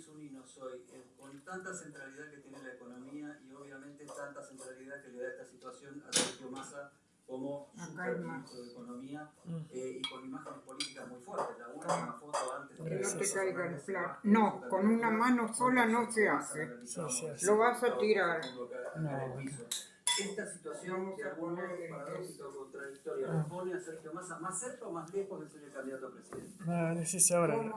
ni su eh, con tanta centralidad que tiene la economía y obviamente tanta centralidad que le da esta situación a Sergio Massa como Acá de Economía mm. eh, y con imágenes políticas muy fuertes. La última foto antes de Que no te caiga el plato. No, con una mano sola no se hace. Lo vas a tirar. Esta situación de a contradictoria ah. pone a Sergio Massa más cerca o más lejos de ser el candidato a presidente. No, decís ahora.